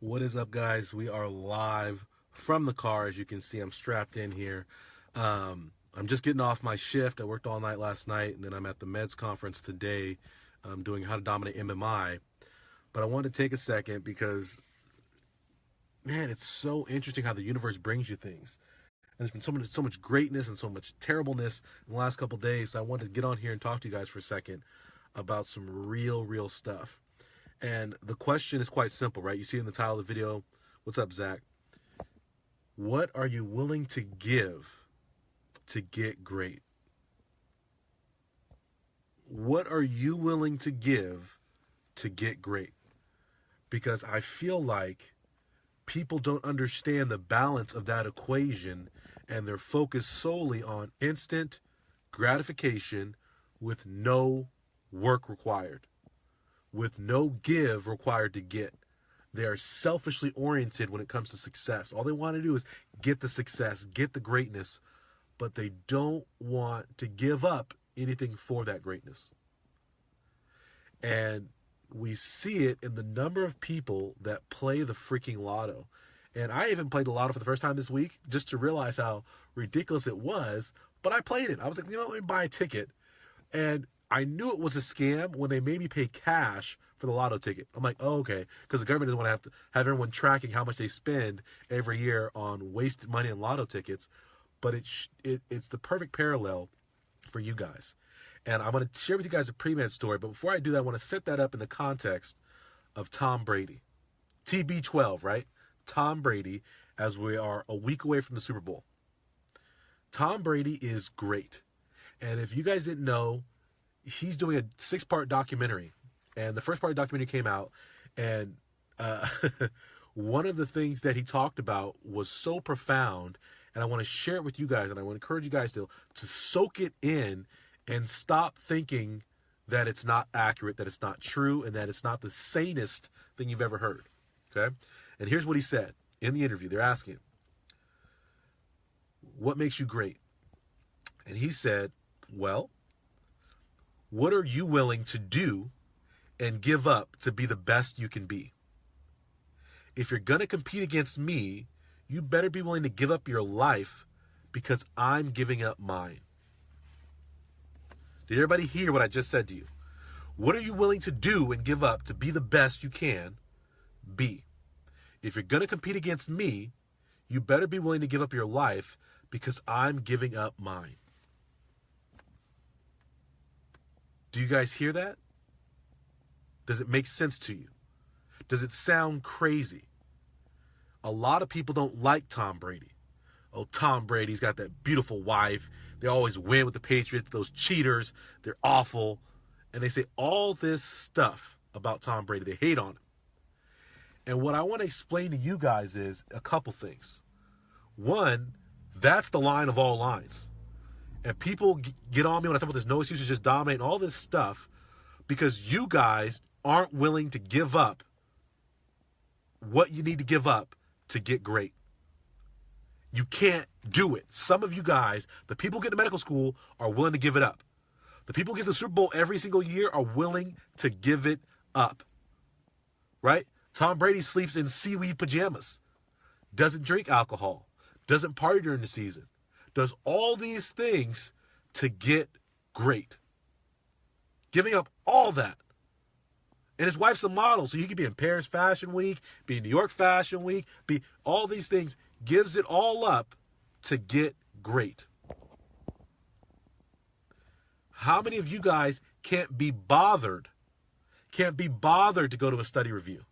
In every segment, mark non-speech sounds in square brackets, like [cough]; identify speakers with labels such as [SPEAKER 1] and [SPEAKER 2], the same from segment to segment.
[SPEAKER 1] What is up, guys? We are live from the car. As you can see, I'm strapped in here. Um, I'm just getting off my shift. I worked all night last night, and then I'm at the Meds conference today um, doing How to Dominate MMI. But I wanted to take a second because, man, it's so interesting how the universe brings you things. And there's been so much, so much greatness and so much terribleness in the last couple days. So I wanted to get on here and talk to you guys for a second about some real, real stuff. And the question is quite simple, right? You see in the title of the video. What's up, Zach? What are you willing to give to get great? What are you willing to give to get great? Because I feel like people don't understand the balance of that equation and they're focused solely on instant gratification with no work required with no give required to get. They are selfishly oriented when it comes to success. All they want to do is get the success, get the greatness, but they don't want to give up anything for that greatness. And we see it in the number of people that play the freaking lotto. And I even played the lotto for the first time this week just to realize how ridiculous it was. But I played it. I was like, you know, let me buy a ticket. And I knew it was a scam when they made me pay cash for the lotto ticket. I'm like, oh, okay, because the government doesn't want to have to have everyone tracking how much they spend every year on wasted money and lotto tickets. But it, it it's the perfect parallel for you guys. And I'm going to share with you guys a pre-med story. But before I do that, I want to set that up in the context of Tom Brady. TB12, right? Tom Brady, as we are a week away from the Super Bowl. Tom Brady is great. And if you guys didn't know, he's doing a six part documentary, and the first part of the documentary came out, and uh, [laughs] one of the things that he talked about was so profound, and I want to share it with you guys, and I want to encourage you guys to to soak it in and stop thinking that it's not accurate, that it's not true, and that it's not the sanest thing you've ever heard. Okay, and here's what he said in the interview. They're asking, him, "What makes you great?" And he said, "Well." What are you willing to do and give up to be the best you can be? If you're going to compete against me, you better be willing to give up your life because I'm giving up mine. Did everybody hear what I just said to you? What are you willing to do and give up to be the best you can be? If you're going to compete against me, you better be willing to give up your life because I'm giving up mine. Do you guys hear that? Does it make sense to you? Does it sound crazy? A lot of people don't like Tom Brady. Oh, Tom Brady's got that beautiful wife. They always win with the Patriots. Those cheaters, they're awful. And they say all this stuff about Tom Brady. They hate on him. And what I want to explain to you guys is a couple things. One, that's the line of all lines. And people get on me when I talk about this no excuses, just dominate all this stuff because you guys aren't willing to give up what you need to give up to get great. You can't do it. Some of you guys, the people get to medical school, are willing to give it up. The people get to the Super Bowl every single year are willing to give it up. Right? Tom Brady sleeps in seaweed pajamas, doesn't drink alcohol, doesn't party during the season, does all these things to get great. Giving up all that. And his wife's a model, so he could be in Paris Fashion Week, be in New York Fashion Week, be all these things, gives it all up to get great. How many of you guys can't be bothered? Can't be bothered to go to a study review?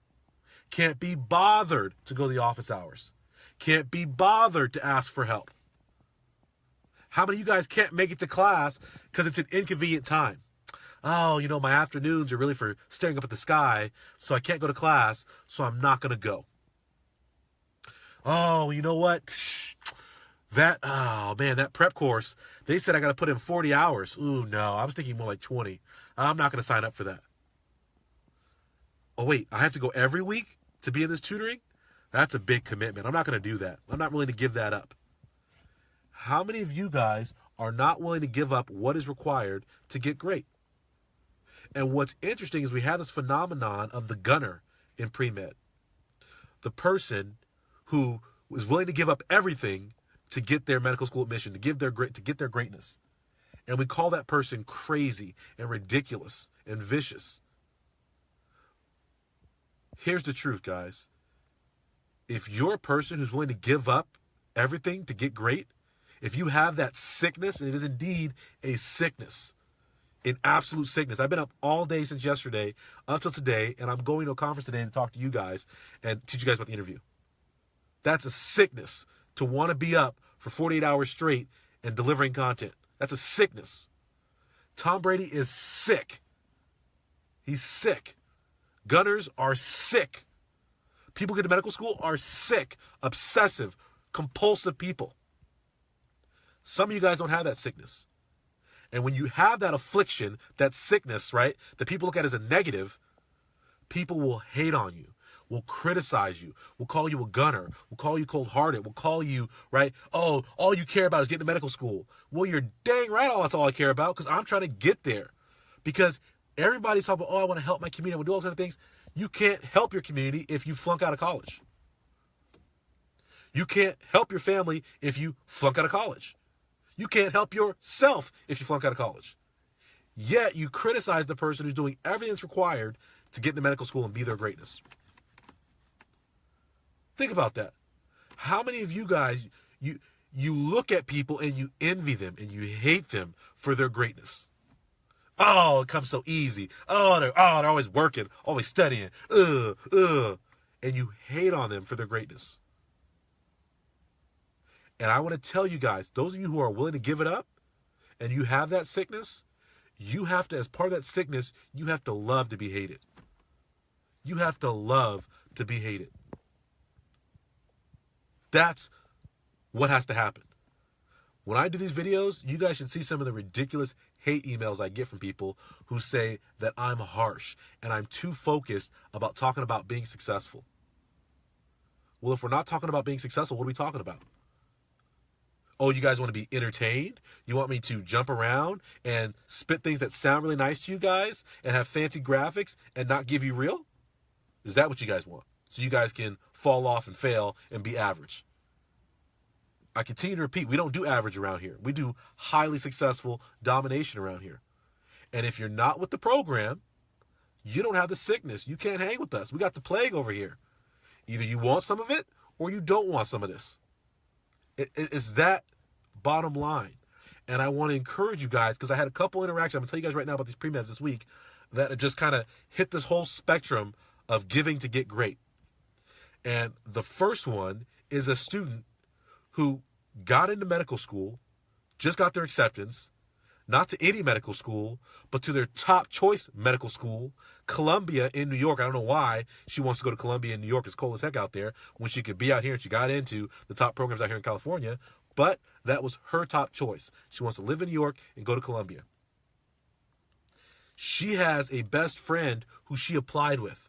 [SPEAKER 1] Can't be bothered to go to the office hours? Can't be bothered to ask for help? How many of you guys can't make it to class because it's an inconvenient time? Oh, you know, my afternoons are really for staring up at the sky, so I can't go to class, so I'm not going to go. Oh, you know what? [sniffs] That, oh man, that prep course, they said I got to put in 40 hours. Ooh, no, I was thinking more like 20. I'm not going to sign up for that. Oh, wait, I have to go every week to be in this tutoring? That's a big commitment. I'm not going to do that. I'm not willing to give that up. How many of you guys are not willing to give up what is required to get great? And what's interesting is we have this phenomenon of the gunner in pre med. the person who is willing to give up everything to get their medical school admission, to give their to get their greatness. And we call that person crazy and ridiculous and vicious. Here's the truth, guys. If you're a person who's willing to give up everything to get great, if you have that sickness, and it is indeed a sickness, an absolute sickness. I've been up all day since yesterday up till today, and I'm going to a conference today to talk to you guys and teach you guys about the interview. That's a sickness to want to be up for 48 hours straight and delivering content. That's a sickness. Tom Brady is sick. He's sick. Gunners are sick. People get to medical school are sick, obsessive, compulsive people. Some of you guys don't have that sickness. And when you have that affliction, that sickness, right, that people look at as a negative, people will hate on you, will criticize you, will call you a gunner, will call you cold hearted, will call you, right, oh, all you care about is getting to medical school. Well, you're dang right, all that's all I care about because I'm trying to get there. Because everybody's talking about, oh, I want to help my community, I want to do all those of things. You can't help your community if you flunk out of college. You can't help your family if you flunk out of college. You can't help yourself if you flunk out of college. Yet you criticize the person who's doing everything that's required to get into medical school and be their greatness. Think about that. How many of you guys you you look at people and you envy them and you hate them for their greatness? Oh, it comes so easy. Oh, they're oh they're always working, always studying. Ugh, ugh. And you hate on them for their greatness. And I want to tell you guys, those of you who are willing to give it up and you have that sickness, you have to, as part of that sickness, you have to love to be hated. You have to love to be hated. That's what has to happen. When I do these videos, you guys should see some of the ridiculous hate emails I get from people who say that I'm harsh and I'm too focused about talking about being successful. Well, if we're not talking about being successful, what are we talking about? Oh, you guys want to be entertained? You want me to jump around and spit things that sound really nice to you guys and have fancy graphics and not give you real? Is that what you guys want? So you guys can fall off and fail and be average. I continue to repeat, we don't do average around here. We do highly successful domination around here. And if you're not with the program, you don't have the sickness. You can't hang with us. We got the plague over here. Either you want some of it or you don't want some of this. It, it, it's that bottom line. And I want to encourage you guys because I had a couple interactions. I'm going to tell you guys right now about these pre-meds this week that just kind of hit this whole spectrum of giving to get great. And the first one is a student who got into medical school, just got their acceptance, not to any medical school, but to their top choice medical school, Columbia in New York. I don't know why she wants to go to Columbia in New York. It's cold as heck out there when she could be out here and she got into the top programs out here in California. But that was her top choice. She wants to live in New York and go to Columbia. She has a best friend who she applied with.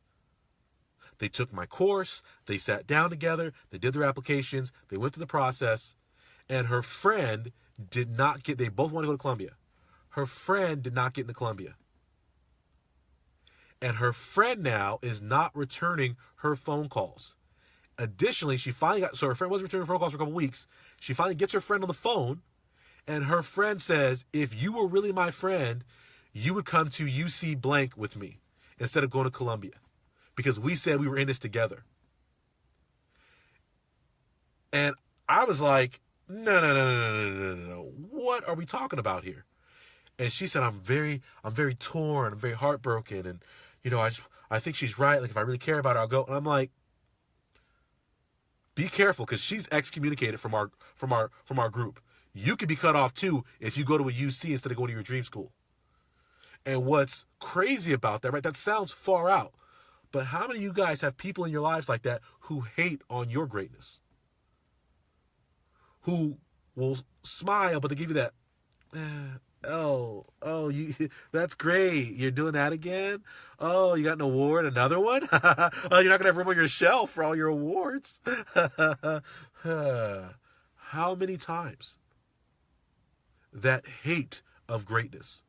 [SPEAKER 1] They took my course, they sat down together, they did their applications, they went through the process, and her friend did not get, they both want to go to Columbia. Her friend did not get into Columbia. And her friend now is not returning her phone calls. Additionally, she finally got, so her friend wasn't returning phone calls for a couple weeks. She finally gets her friend on the phone, and her friend says, If you were really my friend, you would come to UC blank with me instead of going to Columbia because we said we were in this together. And I was like, no, no, no, no, no, no, no, no. What are we talking about here? And she said, I'm very, I'm very torn, I'm very heartbroken. And, you know, I just, I think she's right. Like, if I really care about her, I'll go. And I'm like, be careful because she's excommunicated from our, from our, from our group. You could be cut off too if you go to a UC instead of going to your dream school. And what's crazy about that, right? That sounds far out. But how many of you guys have people in your lives like that who hate on your greatness? Who will smile, but they give you that, eh, oh, oh, you, [laughs] that's great. You're doing that again? Oh, you got an award, another one? [laughs] oh, you're not going to have room on your shelf for all your awards. [laughs] how many times that hate of greatness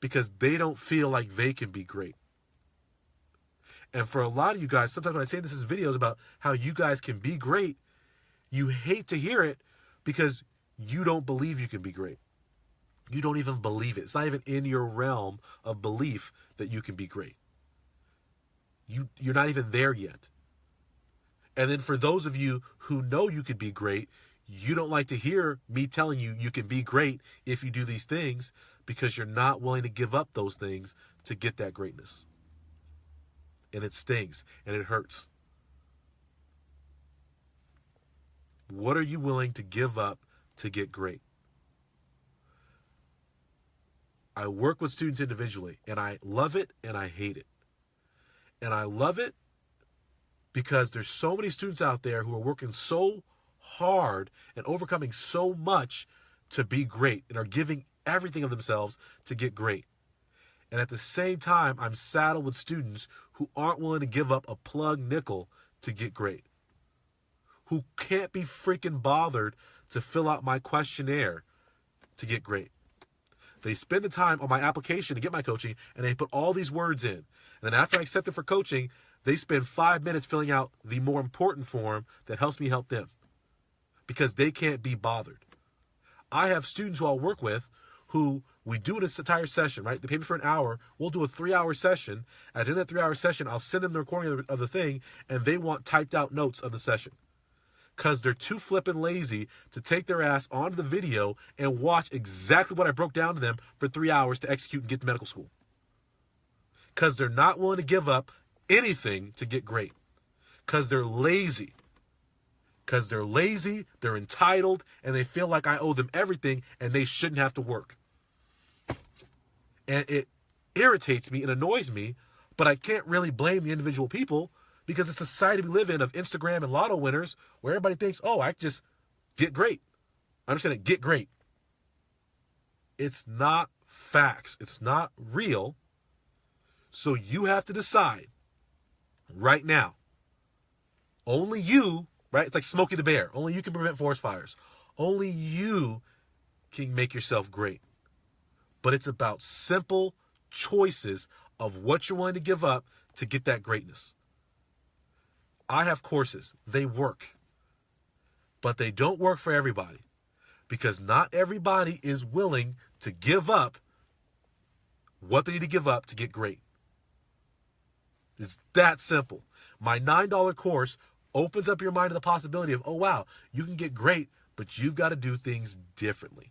[SPEAKER 1] because they don't feel like they can be great And for a lot of you guys, sometimes when I say this in videos about how you guys can be great, you hate to hear it because you don't believe you can be great. You don't even believe it. It's not even in your realm of belief that you can be great. You you're not even there yet. And then for those of you who know you could be great, you don't like to hear me telling you you can be great if you do these things because you're not willing to give up those things to get that greatness. And it stings and it hurts. What are you willing to give up to get great? I work with students individually and I love it and I hate it. And I love it because there's so many students out there who are working so hard and overcoming so much to be great and are giving everything of themselves to get great. And at the same time, I'm saddled with students who aren't willing to give up a plug nickel to get great, who can't be freaking bothered to fill out my questionnaire to get great. They spend the time on my application to get my coaching and they put all these words in. And then after I accept it for coaching, they spend five minutes filling out the more important form that helps me help them because they can't be bothered. I have students who I'll work with who we do this entire session, right? They pay me for an hour. We'll do a three hour session. At the end of that three hour session, I'll send them the recording of the thing and they want typed out notes of the session because they're too flippin' lazy to take their ass onto the video and watch exactly what I broke down to them for three hours to execute and get to medical school. Because they're not willing to give up anything to get great. Because they're lazy. Because they're lazy, they're entitled, and they feel like I owe them everything and they shouldn't have to work. And it irritates me and annoys me, but I can't really blame the individual people because the society we live in of Instagram and lotto winners where everybody thinks, oh, I just get great. I'm just to get great. It's not facts, it's not real. So you have to decide right now. Only you, right? It's like Smokey the Bear. Only you can prevent forest fires. Only you can make yourself great. But it's about simple choices of what you're willing to give up to get that greatness. I have courses, they work. But they don't work for everybody because not everybody is willing to give up what they need to give up to get great. It's that simple. My $9 course opens up your mind to the possibility of, oh, wow, you can get great, but you've got to do things differently.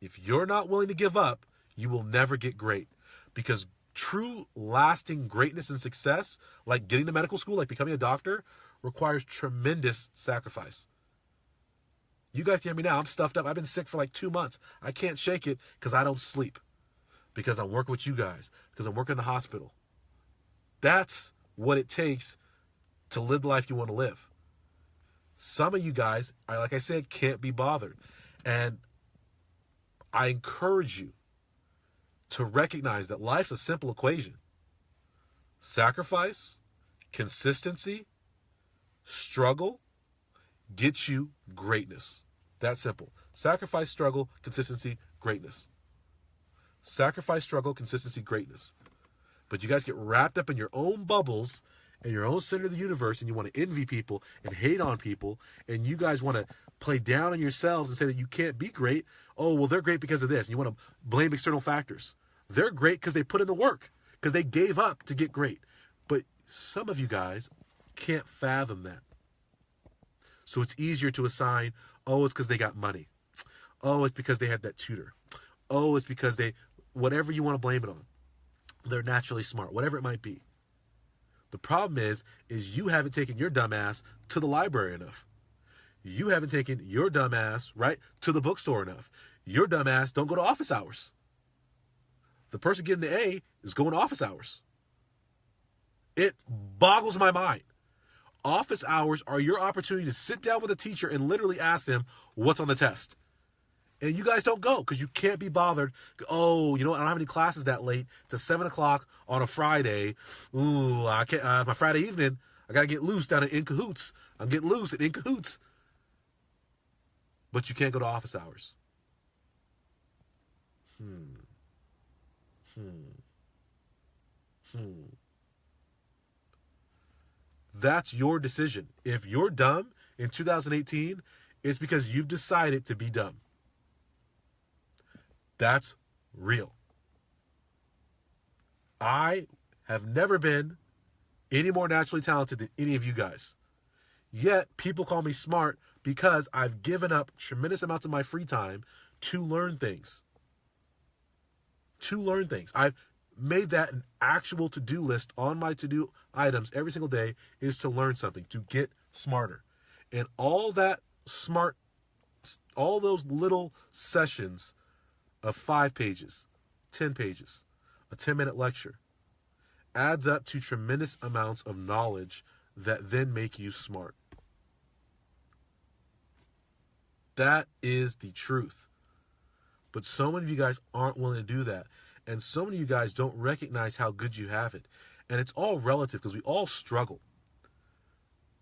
[SPEAKER 1] If you're not willing to give up, you will never get great because true lasting greatness and success, like getting to medical school, like becoming a doctor, requires tremendous sacrifice. You guys hear me now. I'm stuffed up. I've been sick for like two months. I can't shake it because I don't sleep. Because I'm working with you guys. Because I'm working in the hospital. That's what it takes to live the life you want to live. Some of you guys, I like I said, can't be bothered. And I encourage you to recognize that life's a simple equation sacrifice, consistency, struggle gets you greatness. That simple. Sacrifice, struggle, consistency, greatness. Sacrifice, struggle, consistency, greatness. But you guys get wrapped up in your own bubbles and your own center of the universe and you want to envy people and hate on people and you guys want to play down on yourselves and say that you can't be great. Oh, well, they're great because of this. And you want to blame external factors. They're great because they put in the work, because they gave up to get great. But some of you guys can't fathom that. So it's easier to assign, oh, it's because they got money. Oh, it's because they had that tutor. Oh, it's because they, whatever you want to blame it on. They're naturally smart, whatever it might be. The problem is, is you haven't taken your dumbass to the library enough. You haven't taken your dumbass, right, to the bookstore enough. Your dumbass don't go to office hours. The person getting the A is going to office hours. It boggles my mind. Office hours are your opportunity to sit down with a teacher and literally ask them what's on the test. And you guys don't go because you can't be bothered. Oh, you know, I don't have any classes that late to seven o'clock on a Friday. Ooh, I can't. Uh, my Friday evening, I gotta get loose down at In Cahoots. I'm getting loose at In Cahoots. But you can't go to office hours. Hmm. Hmm. Hmm. That's your decision. If you're dumb in 2018, it's because you've decided to be dumb. That's real. I have never been any more naturally talented than any of you guys. Yet people call me smart because I've given up tremendous amounts of my free time to learn things. To learn things. I've made that an actual to-do list on my to-do items every single day is to learn something, to get smarter. And all that smart all those little sessions of 5 pages, 10 pages, a 10-minute lecture adds up to tremendous amounts of knowledge that then make you smart. That is the truth. But so many of you guys aren't willing to do that. And so many of you guys don't recognize how good you have it. And it's all relative because we all struggle.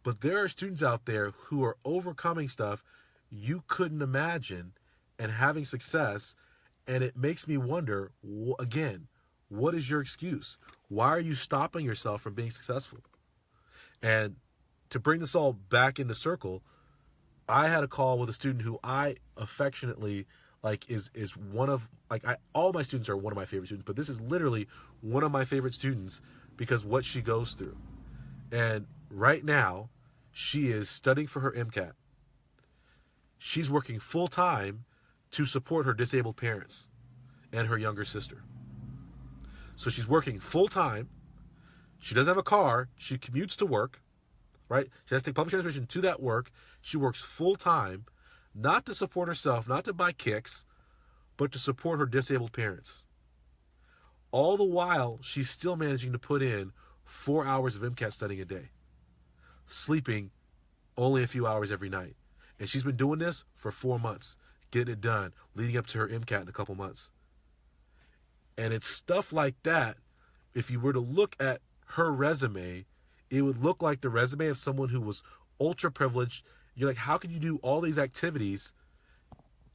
[SPEAKER 1] But there are students out there who are overcoming stuff you couldn't imagine and having success. And it makes me wonder again, what is your excuse? Why are you stopping yourself from being successful? And to bring this all back into circle, I had a call with a student who I affectionately like is is one of like I all my students are one of my favorite students, but this is literally one of my favorite students because what she goes through. And right now, she is studying for her MCAT. She's working full time to support her disabled parents and her younger sister. So she's working full time. She doesn't have a car. She commutes to work, right? She has to take public transportation to that work. She works full time not to support herself, not to buy kicks, but to support her disabled parents. All the while, she's still managing to put in four hours of MCAT studying a day, sleeping only a few hours every night. And she's been doing this for four months, getting it done, leading up to her MCAT in a couple months. And it's stuff like that. If you were to look at her resume, it would look like the resume of someone who was ultra privileged you're like, how could you do all these activities?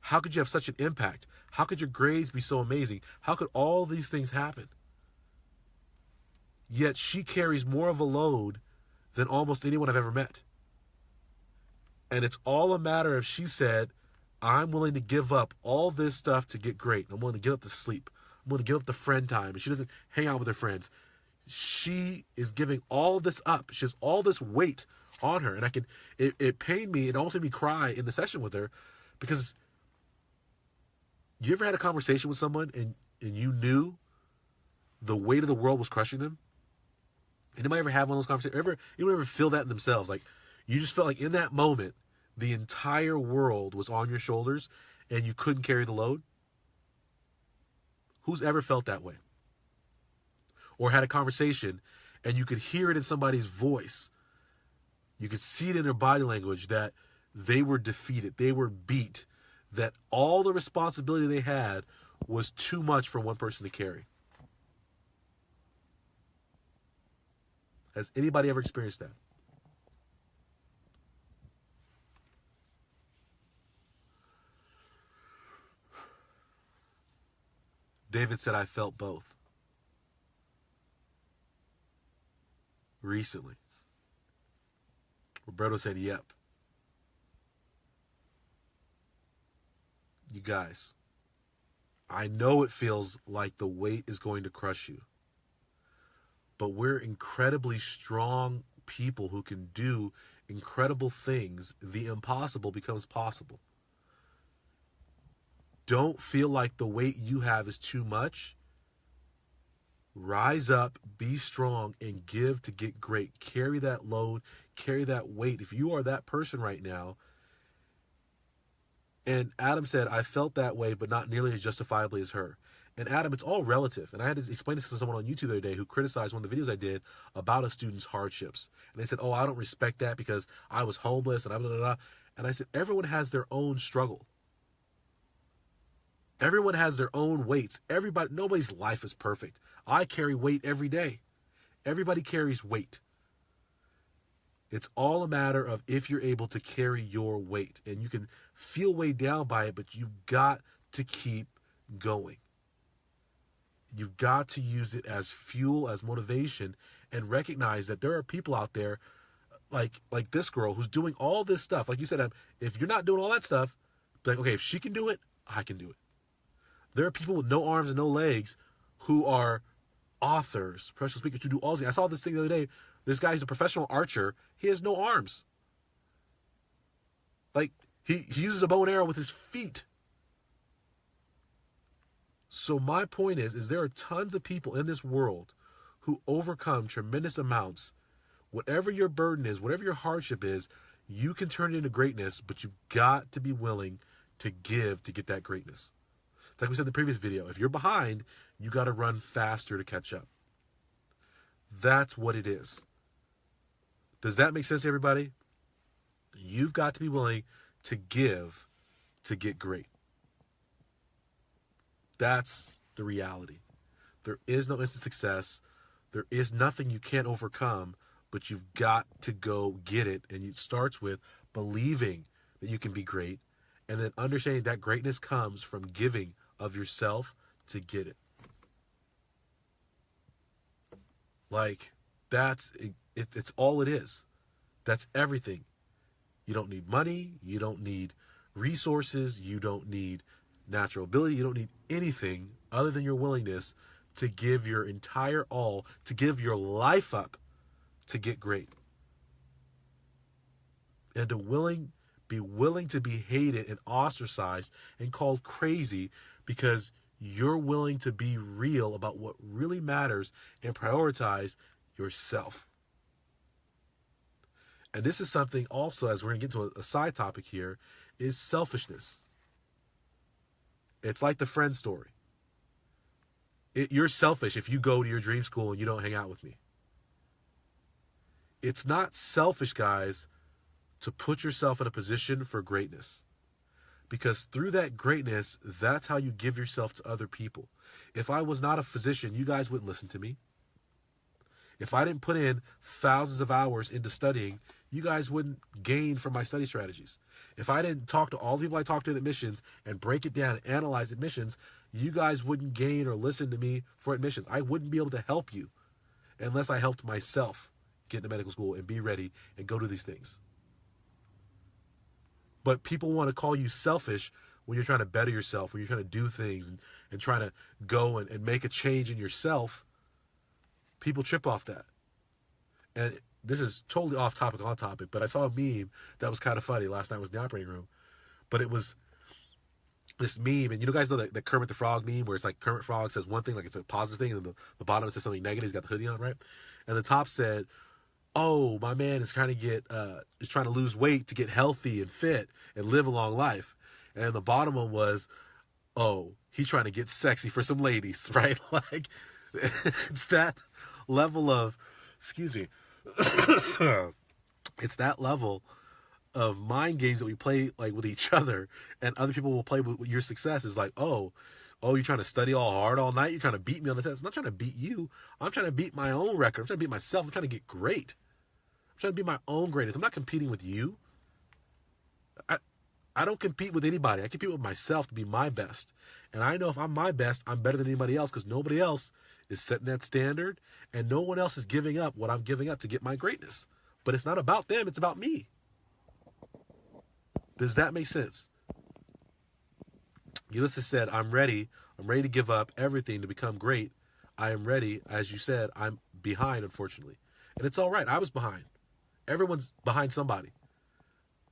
[SPEAKER 1] How could you have such an impact? How could your grades be so amazing? How could all these things happen? Yet she carries more of a load than almost anyone I've ever met. And it's all a matter of she said, I'm willing to give up all this stuff to get great. I'm willing to give up the sleep. I'm willing to give up the friend time. She doesn't hang out with her friends. She is giving all this up. She has all this weight on her. And I could, it, it pained me, it almost made me cry in the session with her because you ever had a conversation with someone and, and you knew the weight of the world was crushing them? Anybody ever have one of those conversations? Ever, anyone ever feel that in themselves? Like you just felt like in that moment, the entire world was on your shoulders and you couldn't carry the load? Who's ever felt that way? Or had a conversation and you could hear it in somebody's voice you could see it in their body language that they were defeated, they were beat, that all the responsibility they had was too much for one person to carry. Has anybody ever experienced that? David said, I felt both. Recently. Roberto said, Yep. You guys, I know it feels like the weight is going to crush you, but we're incredibly strong people who can do incredible things. The impossible becomes possible. Don't feel like the weight you have is too much. Rise up, be strong, and give to get great. Carry that load, carry that weight. If you are that person right now, and Adam said, I felt that way, but not nearly as justifiably as her. And Adam, it's all relative. And I had to explain this to someone on YouTube the other day who criticized one of the videos I did about a student's hardships. And they said, Oh, I don't respect that because I was homeless and I blah, blah, blah. And I said, Everyone has their own struggle. Everyone has their own weights. Everybody, nobody's life is perfect. I carry weight every day. Everybody carries weight. It's all a matter of if you're able to carry your weight. And you can feel weighed down by it, but you've got to keep going. you've got to use it as fuel, as motivation, and recognize that there are people out there like like this girl who's doing all this stuff. Like you said, um, if you're not doing all that stuff, like okay, if she can do it, I can do it. There are people with no arms and no legs who are authors, professional speakers who do all these. I saw this thing the other day. This guy is a professional archer. He has no arms. Like he, he uses a bow and arrow with his feet. So my point is, is there are tons of people in this world who overcome tremendous amounts. Whatever your burden is, whatever your hardship is, you can turn it into greatness, but you've got to be willing to give to get that greatness. It's like we said in the previous video. If you're behind, you got to run faster to catch up. That's what it is. Does that make sense to everybody? You've got to be willing to give to get great. That's the reality. There is no instant success. There is nothing you can't overcome, but you've got to go get it. And it starts with believing that you can be great and then understanding that greatness comes from giving of yourself to get it. Like, that's it, it, it's all it is. That's everything. You don't need money. You don't need resources. You don't need natural ability. You don't need anything other than your willingness to give your entire all, to give your life up to get great. And to willing be willing to be hated and ostracized and called crazy because you're willing to be real about what really matters and prioritize yourself. And this is something also, as we're going to get to a, side topic here, is selfishness. It's like the friend story. It, you're selfish if you go to your dream school and you don't hang out with me. It's not selfish, guys, to put yourself in a position for greatness. Because through that greatness, that's how you give yourself to other people. If I was not a physician, you guys wouldn't listen to me. If I didn't put in thousands of hours into studying, you guys wouldn't gain from my study strategies. If I didn't talk to all the people I talked to in admissions and break it down and analyze admissions, you guys wouldn't gain or listen to me for admissions. I wouldn't be able to help you unless I helped myself get into medical school and be ready and go do these things. But people want to call you selfish when you're trying to better yourself, when you're trying to do things and, and trying to go and, and make a change in yourself. People trip off that. And this is totally off topic, on topic, but I saw a meme that was kind of funny last night was in the operating room. But it was this meme, and you know, guys know that the Kermit the Frog meme where it's like Kermit Frog says one thing, like it's a positive thing, and the, the bottom says something negative. He's got the hoodie on, right? And the top said, "Oh, my man is trying to get, uh, is trying to lose weight to get healthy and fit and live a long life." And the bottom one was, "Oh, he's trying to get sexy for some ladies, [laughs] right?" [laughs] like it's that level of, excuse me, [coughs] it's that level of mind games that we play like with each other and other people will play with your success is like oh oh you're trying to study all hard all night? You're trying to beat me on the test? I'm not trying to beat you. I'm trying to beat my own record. I'm trying to beat myself. I'm trying to get great trying to be my own greatest i'm not competing with you i i don't compete with anybody i compete with myself to be my best and i know if i'm my best i'm better than anybody else because nobody else is setting that standard and no one else is giving up what i'm giving up to get my greatness but it's not about them it's about me does that make sense? Ulysses said, I'm ready. I'm ready to give up everything to become great. I am ready. As you said, I'm behind, unfortunately. And it's all right. I was behind. Everyone's behind somebody.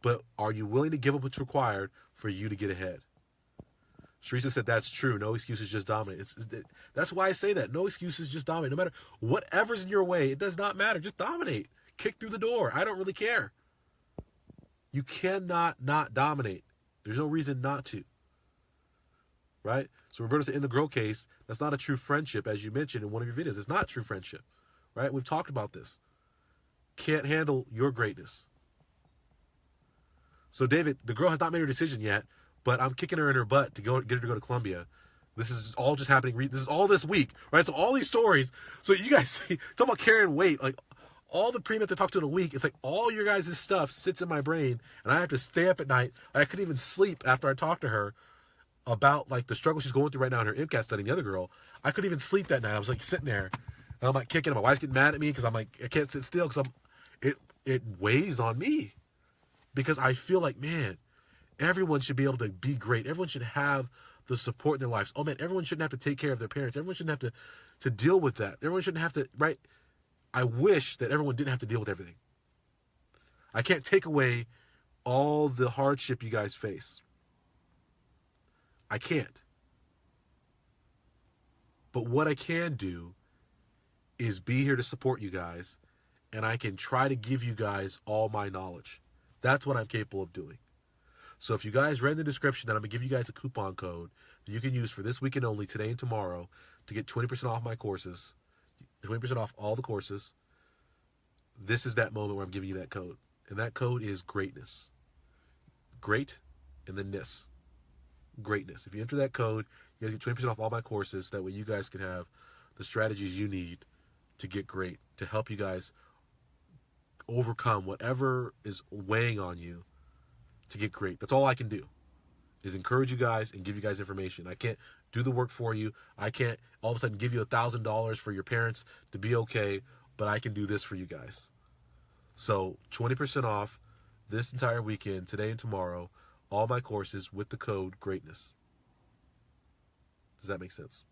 [SPEAKER 1] But are you willing to give up what's required for you to get ahead? Teresa said, That's true. No excuses, just dominate. It's, it's, that's why I say that. No excuses, just dominate. No matter whatever's in your way, it does not matter. Just dominate. Kick through the door. I don't really care. You cannot not dominate. There's no reason not to. Right? So Roberto said in the grow case, that's not a true friendship, as you mentioned in one of your videos. It's not true friendship. Right? We've talked about this. Can't handle your greatness. So David, the girl has not made her decision yet, but I'm kicking her in her butt to go get her to go to Columbia. This is all just happening. This is all this week, right? So all these stories. So you guys [laughs] see, talk about carrying weight. Like all the pre-med to talk to in a week, it's like all your guys' stuff sits in my brain, and I have to stay up at night. I couldn't even sleep after I talked to her about like the struggle she's going through right now in her MCAT study. The other girl, I couldn't even sleep that night. I was like sitting there, and I'm like kicking. My wife's getting mad at me because I'm like I can't sit still because I'm it it weighs on me because I feel like man, everyone should be able to be great. Everyone should have the support in their lives. Oh man, everyone shouldn't have to take care of their parents. Everyone shouldn't have to to deal with that. Everyone shouldn't have to right. I wish that everyone didn't have to deal with everything. I can't take away all the hardship you guys face. I can't. But what I can do is be here to support you guys, and I can try to give you guys all my knowledge. That's what I'm capable of doing. So if you guys read in the description that I'm gonna give you guys a coupon code that you can use for this weekend only, today and tomorrow, to get 20% off my courses, 20% off all the courses. This is that moment where I'm giving you that code. And that code is greatness. Great and then ness greatness. If you enter that code, you guys get 20% off all my courses. That way you guys can have the strategies you need to get great, to help you guys overcome whatever is weighing on you to get great. That's all I can do is encourage you guys and give you guys information. I can't do the work for you. I can't all of a sudden give you a thousand dollars for your parents to be okay, but I can do this for you guys. So 20% off this entire weekend, today and tomorrow all my courses with the code greatness. Does that make sense?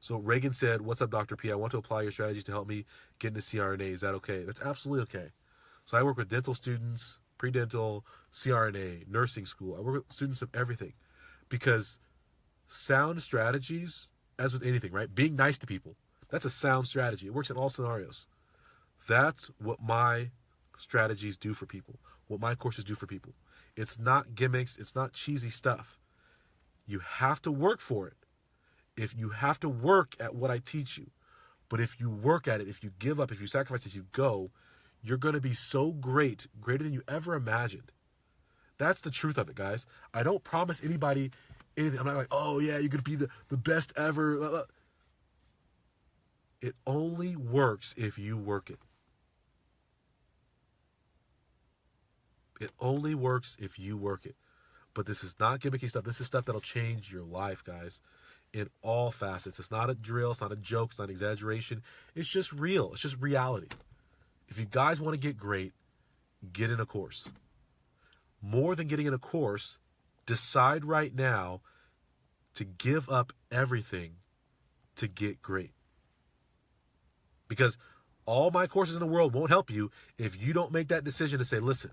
[SPEAKER 1] So Reagan said, What's up, Dr. P? I want to apply your strategies to help me get into CRNA. Is that okay? That's absolutely okay. So I work with dental students, pre dental, CRNA, nursing school. I work with students of everything because sound strategies, as with anything, right? Being nice to people, that's a sound strategy. It works in all scenarios. That's what my strategies do for people, what my courses do for people. It's not gimmicks, it's not cheesy stuff. You have to work for it. If you have to work at what I teach you, but if you work at it, if you give up, if you sacrifice, if you go, you're going to be so great, greater than you ever imagined. That's the truth of it, guys. I don't promise anybody anything. I'm not like, oh, yeah, you're going to be the, the best ever. It only works if you work it. It only works if you work it. But this is not gimmicky stuff. This is stuff that'll change your life, guys, in all facets. It's not a drill, it's not a joke, it's not exaggeration. It's just real. It's just reality. If you guys want to get great, get in a course. More than getting in a course, decide right now to give up everything to get great. Because all my courses in the world won't help you if you don't make that decision to say, listen,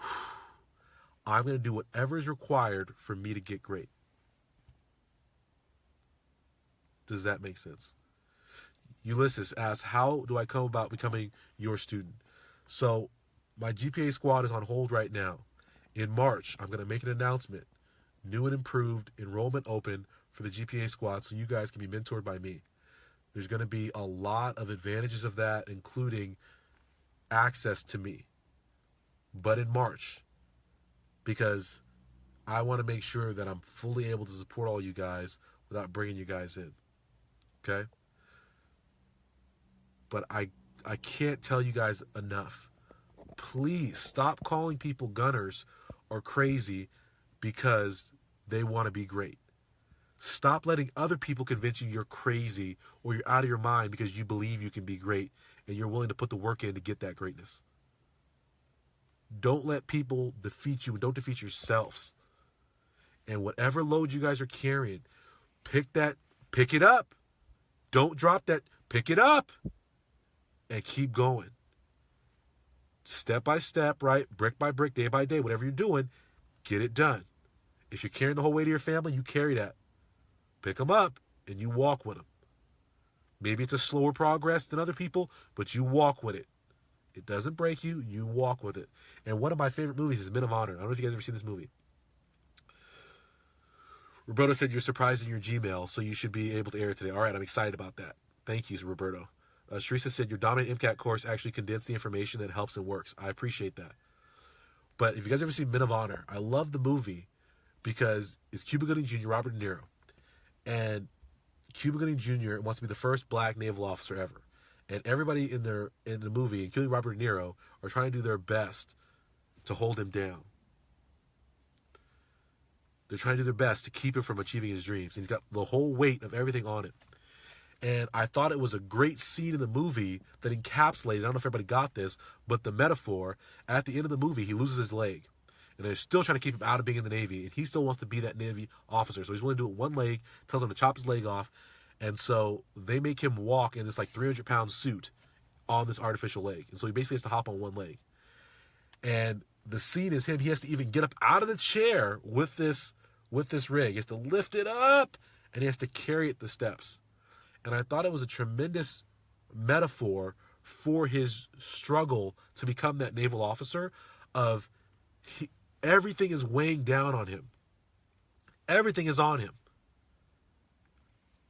[SPEAKER 1] [sighs] I'm going to do whatever is required for me to get great. Does that make sense? Ulysses asks, How do I come about becoming your student? So, my GPA squad is on hold right now. In March, I'm going to make an announcement new and improved enrollment open for the GPA squad so you guys can be mentored by me. There's going to be a lot of advantages of that, including access to me. But in March, because I want to make sure that I'm fully able to support all you guys without bringing you guys in. Okay? But I I can't tell you guys enough. Please stop calling people gunners or crazy because they want to be great. Stop letting other people convince you you're crazy or you're out of your mind because you believe you can be great and you're willing to put the work in to get that greatness. Don't let people defeat you. and Don't defeat yourselves. And whatever load you guys are carrying, pick that, pick it up. Don't drop that, pick it up and keep going. Step by step, right? Brick by brick, day by day, whatever you're doing, get it done. If you're carrying the whole weight of your family, you carry that. Pick them up and you walk with them. Maybe it's a slower progress than other people, but you walk with it. It doesn't break you. You walk with it. And one of my favorite movies is Men of Honor. I don't know if you guys ever seen this movie. Roberto said you're surprised in your Gmail, so you should be able to air it today. All right, I'm excited about that. Thank you, Roberto. Uh, said your dominant MCAT course actually condensed the information that helps and works. I appreciate that. But if you guys ever seen Men of Honor, I love the movie because it's Cuba Gooding Jr., Robert De Niro, and Cuba Gooding Jr. wants to be the first black naval officer ever and everybody in their in the movie, including Robert De Niro, are trying to do their best to hold him down. They're trying to do their best to keep him from achieving his dreams. And he's got the whole weight of everything on him. And I thought it was a great scene in the movie that encapsulated, I don't know if everybody got this, but the metaphor at the end of the movie, he loses his leg. And they're still trying to keep him out of being in the Navy. And he still wants to be that Navy officer. So he's willing to do it one leg, tells him to chop his leg off. And so they make him walk in this like 300 pound suit on this artificial leg. And so he basically has to hop on one leg. And the scene is him, he has to even get up out of the chair with this with this rig. He has to lift it up and he has to carry it the steps. And I thought it was a tremendous metaphor for his struggle to become that naval officer of he, everything is weighing down on him. Everything is on him.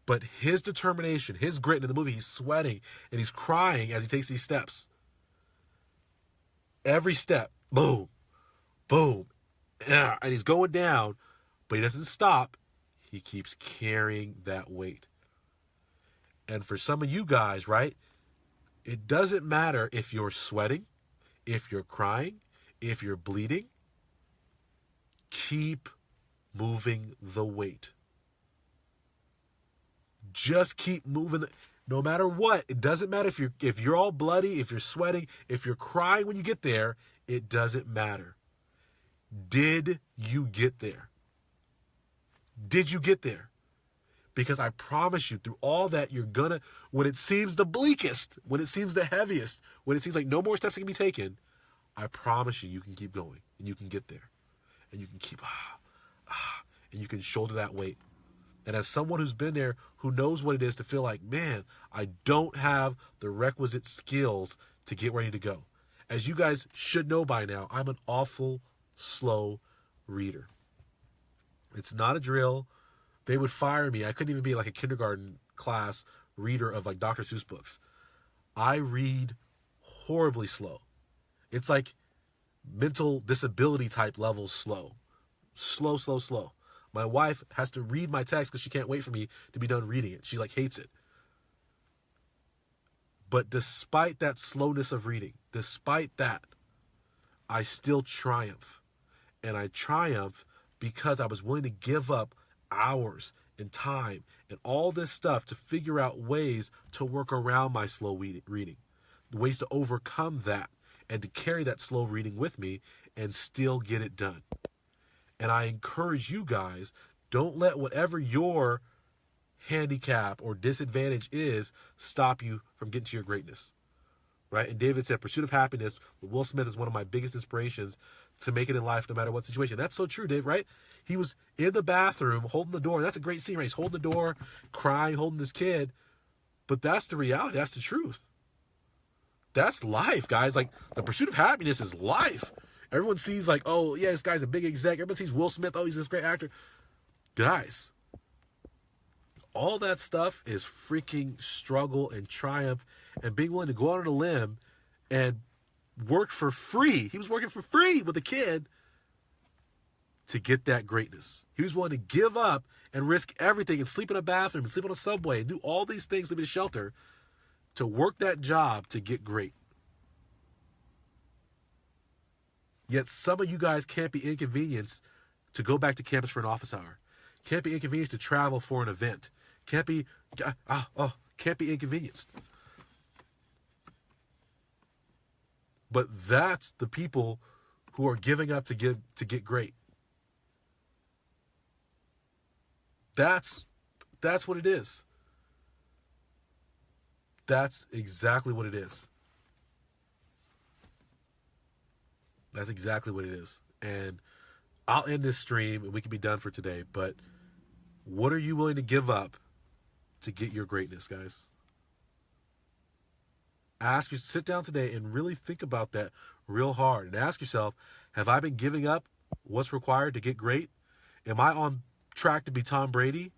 [SPEAKER 1] But his determination, his grit in the movie, he's sweating and he's crying as he takes these steps. Every step, boom, boom, and he's going down, but he doesn't stop. He keeps carrying that weight. And for some of you guys, right, it doesn't matter if you're sweating, if you're crying, if you're bleeding. Keep moving the weight. Just keep moving. The, no matter what, it doesn't matter if you're if you're all bloody, if you're sweating, if you're crying when you get there. It doesn't matter. Did you get there? Did you get there? Because I promise you, through all that, you're gonna, when it seems the bleakest, when it seems the heaviest, when it seems like no more steps can be taken, I promise you, you can keep going and you can get there. And you can keep, ah, ah, and you can shoulder that weight. And as someone who's been there, who knows what it is to feel like, man, I don't have the requisite skills to get ready to go. As you guys should know by now, I'm an awful slow reader. It's not a drill. They would fire me. I couldn't even be like a kindergarten class reader of like Dr. Seuss books. I read horribly slow. It's like mental disability type levels slow. Slow, slow, slow. My wife has to read my text because she can't wait for me to be done reading it. She like hates it. But despite that slowness of reading, despite that, I still triumph. And I triumph because I was willing to give up hours and time and all this stuff to figure out ways to work around my slow reading, ways to overcome that and to carry that slow reading with me and still get it done. And I encourage you guys don't let whatever your handicap or disadvantage is stop you from getting to your greatness. Right? And David said, Pursuit of Happiness Will Smith is one of my biggest inspirations to make it in life no matter what situation. That's so true, Dave, right? He was in the bathroom holding the door. That's a great scene, right? He's holding the door, crying, holding his kid. But that's the reality. That's the truth. That's life, guys. Like the pursuit of happiness is life. Everyone sees like, oh yeah, this guy's a big exec. Everyone sees Will Smith. Oh, he's this great actor. Guys, all that stuff is freaking struggle and triumph and being willing to go out on a limb and work for free. He was working for free with a kid to get that greatness. He was willing to give up and risk everything and sleep in a bathroom and sleep on a subway and do all these things, in a shelter to work that job to get great. Yet some of you guys can't be inconvenienced to go back to campus for an office hour. Can't be inconvenienced to travel for an event. Can't be uh, oh, can't be inconvenienced. But that's the people who are giving up to give to get great. That's that's what it is. That's exactly what it is. That's exactly what it is. And I'll end this stream and we can be done for today, but what are you willing to give up to get your greatness, guys? Ask you to sit down today and really think about that real hard and ask yourself have i been giving up what's required to get great? Am i on track to be tom brady?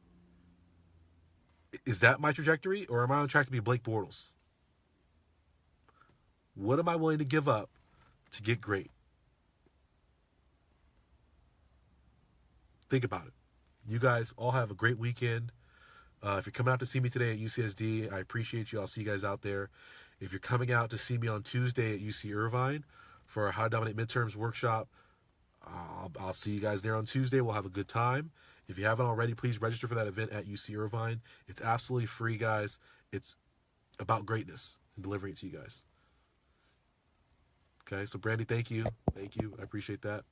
[SPEAKER 1] Is that my trajectory or am i on track to be blake bortles? What am i willing to give up to get great? Think about it. You guys all have a great weekend. Uh, if you're coming out to see me today at ucsd i appreciate you. I'll see you guys out there if you're coming out to see me on Tuesday at UC Irvine for our How to Dominate Midterms workshop, I'll, I'll see you guys there on Tuesday. We'll have a good time. If you haven't already, please register for that event at UC Irvine. It's absolutely free, guys. It's about greatness and delivering it to you guys. Okay, so Brandy, thank you, thank you, I appreciate that.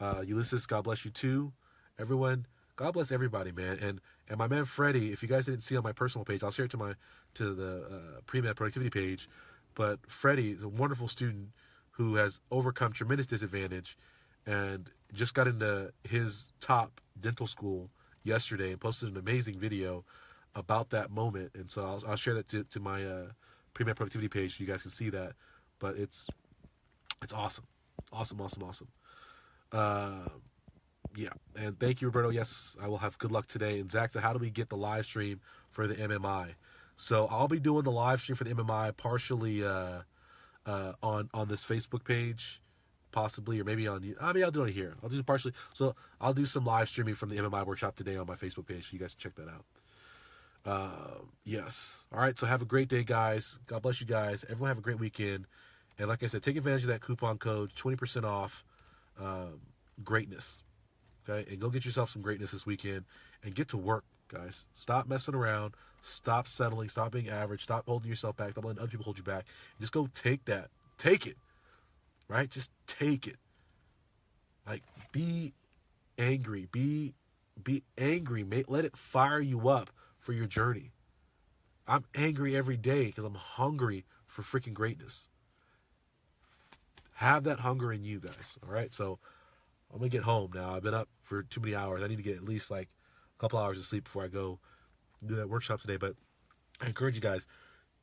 [SPEAKER 1] Uh, Ulysses, God bless you too. Everyone, God bless everybody, man. And and my man Freddie, if you guys didn't see on my personal page, I'll share it to my to the uh, pre-med productivity page. But Freddie is a wonderful student who has overcome tremendous disadvantage and just got into his top dental school yesterday and posted an amazing video about that moment. And so I'll, I'll share that to, to my uh, pre-med productivity page so you guys can see that. But it's it's awesome, awesome, awesome, awesome. Uh, yeah, and thank you, Roberto. Yes, I will have good luck today. And Zach, so how do we get the live stream for the MMI? So I'll be doing the live stream for the MMI partially uh, uh, on on this Facebook page, possibly, or maybe on. I mean, I'll do it here. I'll do it partially. So I'll do some live streaming from the MMI workshop today on my Facebook page. So you guys check that out. Uh, yes. All right. So have a great day, guys. God bless you guys. Everyone have a great weekend. And like I said, take advantage of that coupon code, twenty percent off. Um, greatness. Okay, and go get yourself some greatness this weekend and get to work, guys. Stop messing around. Stop settling. Stop being average. Stop holding yourself back. Stop letting other people hold you back. Just go take that. Take it. Right? Just take it. Like be angry. Be be angry. Mate. Let it fire you up for your journey. I'm angry every day because I'm hungry for freaking greatness. Have that hunger in you guys. All right. So I'm gonna get home now. I've been up for too many hours. I need to get at least like a couple hours of sleep before I go do that workshop today. But I encourage you guys,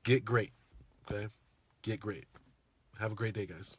[SPEAKER 1] get great. Okay? Get great. Have a great day, guys.